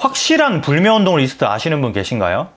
확실한 불매운동 리스트 아시는 분 계신가요?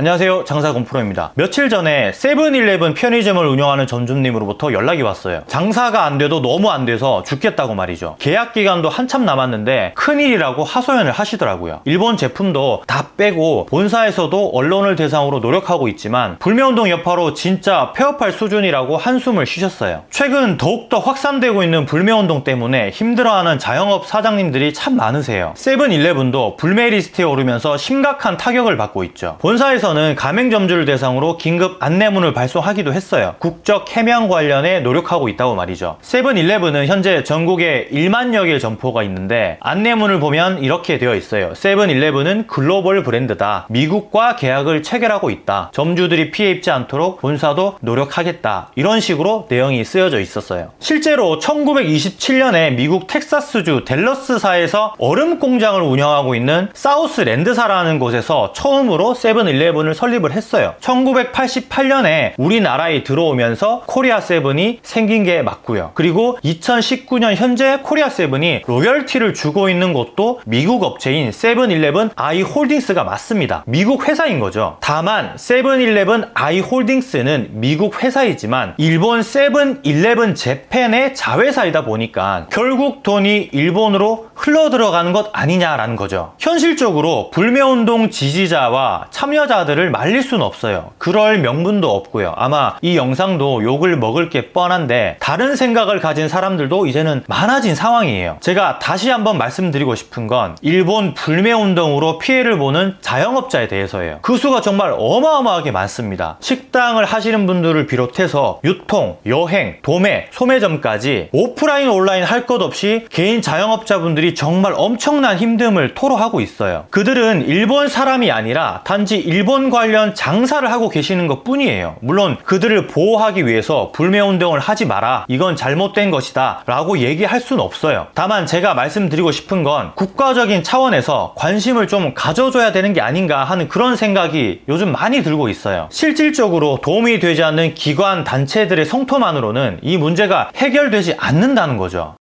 안녕하세요. 장사건프로입니다. 며칠 전에 세븐일레븐 편의점을 운영하는 점주님으로부터 연락이 왔어요. 장사가 안 돼도 너무 안 돼서 죽겠다고 말이죠. 계약 기간도 한참 남았는데 큰일이라고 하소연을 하시더라고요. 일본 제품도 다 빼고 본사에서도 언론을 대상으로 노력하고 있지만 불매운동 여파로 진짜 폐업할 수준이라고 한숨을 쉬셨어요. 최근 더욱더 확산되고 있는 불매운동 때문에 힘들어하는 자영업 사장님들이 참 많으세요. 세븐일레븐도 불매 리스트에 오르면서 심각한 타격을 받고 있죠. 본사에서 서는 가맹점주를 대상으로 긴급 안내문을 발송하기도 했어요. 국적 해명 관련에 노력하고 있다고 말이죠. 세븐일레븐은 현재 전국에 1만여 개의 점포가 있는데 안내문을 보면 이렇게 되어 있어요. 세븐일레븐은 글로벌 브랜드다. 미국과 계약을 체결하고 있다. 점주들이 피해 입지 않도록 본사도 노력하겠다. 이런 식으로 내용이 쓰여져 있었어요. 실제로 1927년에 미국 텍사스주 댈러스시에서 얼음 공장을 운영하고 있는 사우스랜드사라는 곳에서 처음으로 세븐일레븐 세븐을 설립을 했어요. 1988년에 우리나라에 들어오면서 코리아 세븐이 생긴 게 맞고요. 그리고 2019년 현재 코리아 세븐이 로열티를 주고 있는 곳도 미국 업체인 세븐일레븐 아이홀딩스가 맞습니다. 미국 회사인 거죠. 다만 세븐일레븐 아이홀딩스는 미국 회사이지만 일본 세븐일레븐 재팬의 자회사이다 보니까 결국 돈이 일본으로 흘러 들어가는 것 아니냐라는 거죠. 현실적으로 불매운동 지지자와 참여자 들 사들을 말릴 수는 없어요. 그럴 명분도 없고요. 아마 이 영상도 욕을 먹을 게 뻔한데 다른 생각을 가진 사람들도 이제는 많아진 상황이에요. 제가 다시 한번 말씀드리고 싶은 건 일본 불매운동으로 피해를 보는 자영업자에 대해서예요. 그 수가 정말 어마어마하게 많습니다. 식당을 하시는 분들을 비롯해서 유통, 여행, 도매, 소매점까지 오프라인 온라인 할 것 없이 개인 자영업자분들이 정말 엄청난 힘듦을 토로하고 있어요. 그들은 일본 사람이 아니라 단지 일본 일본 관련 장사를 하고 계시는 것 뿐이에요. 물론 그들을 보호하기 위해서 불매운동을 하지 마라 이건 잘못된 것이다 라고 얘기할 수는 없어요. 다만 제가 말씀드리고 싶은 건 국가적인 차원에서 관심을 좀 가져줘야 되는 게 아닌가 하는 그런 생각이 요즘 많이 들고 있어요. 실질적으로 도움이 되지 않는 기관 단체들의 성토만으로는 이 문제가 해결되지 않는다는 거죠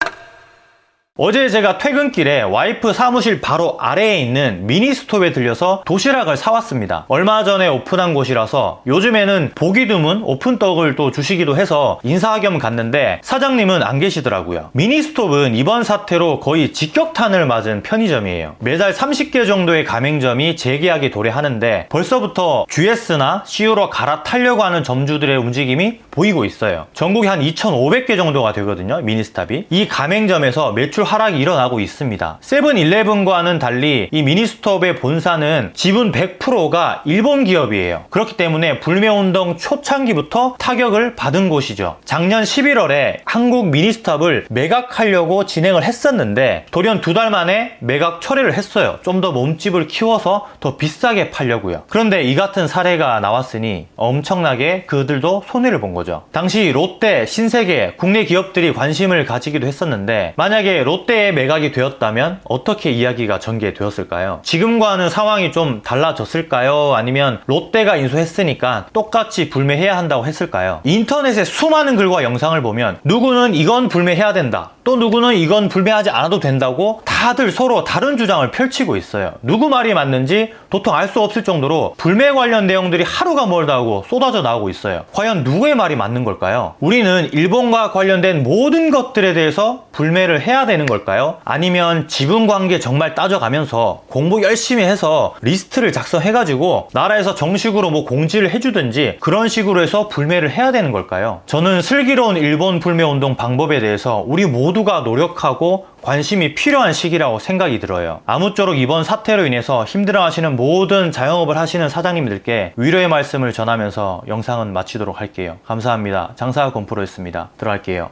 어제 제가 퇴근길에 와이프 사무실 바로 아래에 있는 미니스톱에 들려서 도시락을 사왔습니다. 얼마 전에 오픈한 곳이라서 요즘에는 보기 드문 오픈떡을 또 주시기도 해서 인사 겸 갔는데 사장님은 안 계시더라고요. 미니스톱은 이번 사태로 거의 직격탄을 맞은 편의점이에요. 매달 30개 정도의 가맹점이 재계약이 도래하는데 벌써부터 GS나 CU로 갈아타려고 하는 점주들의 움직임이 보이고 있어요. 전국에 한 2,500개 정도가 되거든요 미니스탑이. 이 가맹점에서 매출 하락이 일어나고 있습니다. 세븐일레븐과는 달리 이 미니스톱의 본사는 지분 100%가 일본 기업이에요. 그렇기 때문에 불매운동 초창기부터 타격을 받은 곳이죠. 작년 11월에 한국 미니스톱을 매각하려고 진행을 했었는데 돌연 두 달 만에 매각 철회를 했어요. 좀 더 몸집을 키워서 더 비싸게 팔려고요. 그런데 이 같은 사례가 나왔으니 엄청나게 그들도 손해를 본 거죠. 당시 롯데, 신세계, 국내 기업들이 관심을 가지기도 했었는데 만약에 롯데 롯데에 매각이 되었다면 어떻게 이야기가 전개되었을까요? 지금과는 상황이 좀 달라졌을까요? 아니면 롯데가 인수했으니까 똑같이 불매해야 한다고 했을까요? 인터넷에 수많은 글과 영상을 보면 누구는 이건 불매해야 된다 또 누구는 이건 불매하지 않아도 된다고 다들 서로 다른 주장을 펼치고 있어요 누구 말이 맞는지 도통 알 수 없을 정도로 불매 관련 내용들이 하루가 멀다 하고 쏟아져 나오고 있어요 과연 누구의 말이 맞는 걸까요? 우리는 일본과 관련된 모든 것들에 대해서 불매를 해야 되는 걸까요? 아니면 지분 관계 정말 따져가면서 공부 열심히 해서 리스트를 작성해가지고 나라에서 정식으로 뭐 공지를 해주든지 그런 식으로 해서 불매를 해야 되는 걸까요? 저는 슬기로운 일본 불매운동 방법에 대해서 우리 모두 모두가 노력하고 관심이 필요한 시기라고 생각이 들어요. 아무쪼록 이번 사태로 인해서 힘들어하시는 모든 자영업을 하시는 사장님들께 위로의 말씀을 전하면서 영상은 마치도록 할게요. 감사합니다. 장사가 건프로였습니다. 들어갈게요